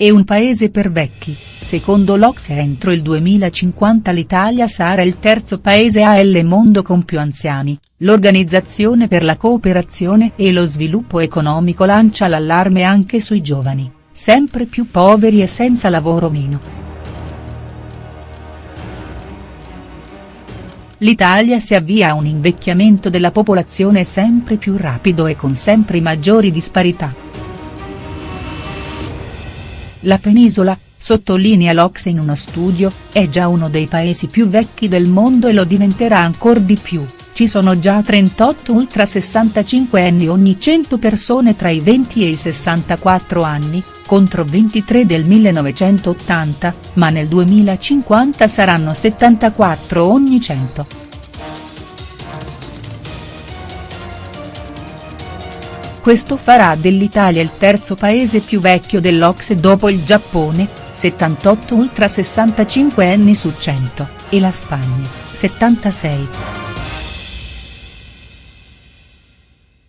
e un paese per vecchi, secondo l'Ocse entro il 2050 l'Italia sarà il terzo paese al mondo con più anziani, l'Organizzazione per la cooperazione e lo sviluppo economico lancia l'allarme anche sui giovani, sempre più poveri e senza lavoro meno. L'Italia si avvia a un invecchiamento della popolazione sempre più rapido e con sempre maggiori disparità. La penisola, sottolinea l'Ocse in uno studio, è già uno dei paesi più vecchi del mondo e lo diventerà ancor di più, ci sono già 38 ultra 65 anni ogni 100 persone tra i 20 e i 64 anni, contro 23 del 1980, ma nel 2050 saranno 74 ogni 100. Questo farà dell'Italia il terzo paese più vecchio dell'Ocse dopo il Giappone, 78 ultra 65 anni su 100, e la Spagna, 76.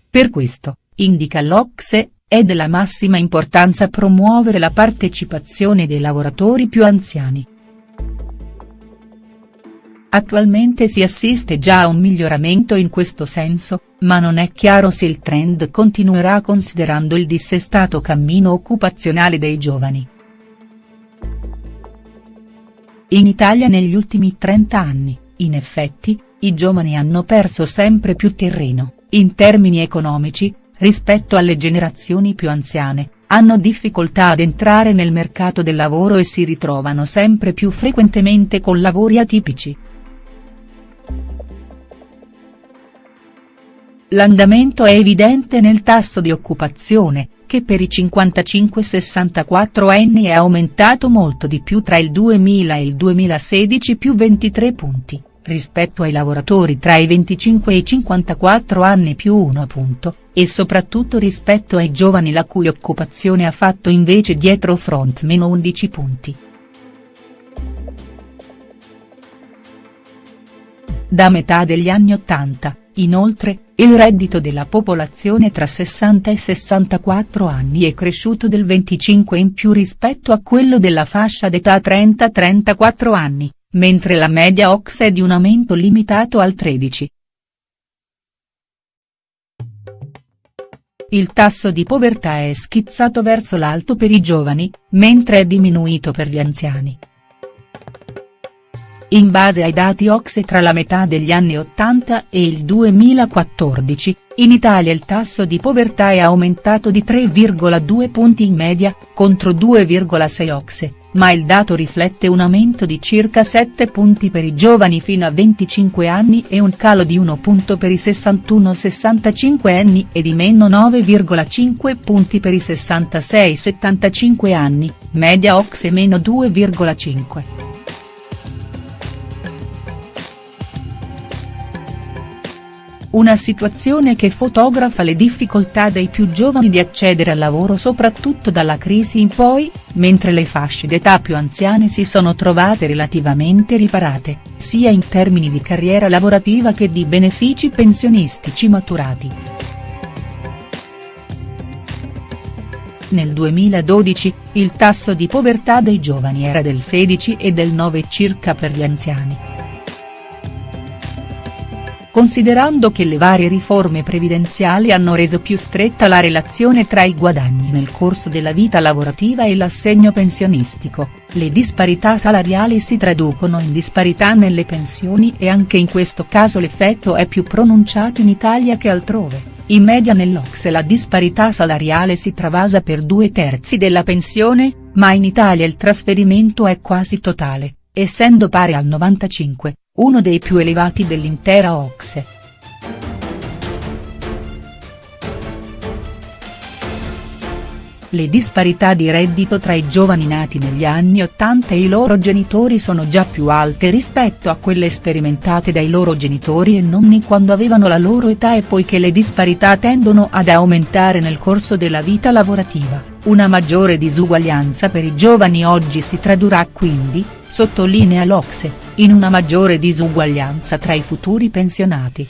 Per questo, indica l'Ocse, è della massima importanza promuovere la partecipazione dei lavoratori più anziani. Attualmente si assiste già a un miglioramento in questo senso, ma non è chiaro se il trend continuerà considerando il dissestato cammino occupazionale dei giovani. In Italia negli ultimi 30 anni, in effetti, i giovani hanno perso sempre più terreno, in termini economici, rispetto alle generazioni più anziane, hanno difficoltà ad entrare nel mercato del lavoro e si ritrovano sempre più frequentemente con lavori atipici. L'andamento è evidente nel tasso di occupazione, che per i 55-64 anni è aumentato molto di più tra il 2000 e il 2016 più 23 punti, rispetto ai lavoratori tra i 25 e i 54 anni più 1 punto, e soprattutto rispetto ai giovani la cui occupazione ha fatto invece dietro front meno 11 punti. Da metà degli anni 80, inoltre, il reddito della popolazione tra 60 e 64 anni è cresciuto del 25 in più rispetto a quello della fascia d'età 30-34 anni, mentre la media OX è di un aumento limitato al 13. Il tasso di povertà è schizzato verso l'alto per i giovani, mentre è diminuito per gli anziani. In base ai dati Ocse tra la metà degli anni 80 e il 2014, in Italia il tasso di povertà è aumentato di 3,2 punti in media, contro 2,6 Ocse, ma il dato riflette un aumento di circa 7 punti per i giovani fino a 25 anni e un calo di 1 punto per i 61-65 anni e di meno 9,5 punti per i 66-75 anni, media Ocse meno 2,5. Una situazione che fotografa le difficoltà dei più giovani di accedere al lavoro soprattutto dalla crisi in poi, mentre le fasce d'età più anziane si sono trovate relativamente riparate, sia in termini di carriera lavorativa che di benefici pensionistici maturati. Nel 2012, il tasso di povertà dei giovani era del 16 e del 9 circa per gli anziani considerando che le varie riforme previdenziali hanno reso più stretta la relazione tra i guadagni nel corso della vita lavorativa e l'assegno pensionistico, le disparità salariali si traducono in disparità nelle pensioni e anche in questo caso l'effetto è più pronunciato in Italia che altrove. In media nell'Ocse la disparità salariale si travasa per due terzi della pensione, ma in Italia il trasferimento è quasi totale, essendo pari al 95 uno dei più elevati dell'intera Ocse. Le disparità di reddito tra i giovani nati negli anni 80 e i loro genitori sono già più alte rispetto a quelle sperimentate dai loro genitori e nonni quando avevano la loro età e poiché le disparità tendono ad aumentare nel corso della vita lavorativa, una maggiore disuguaglianza per i giovani oggi si tradurrà quindi, sottolinea l'Ocse, in una maggiore disuguaglianza tra i futuri pensionati.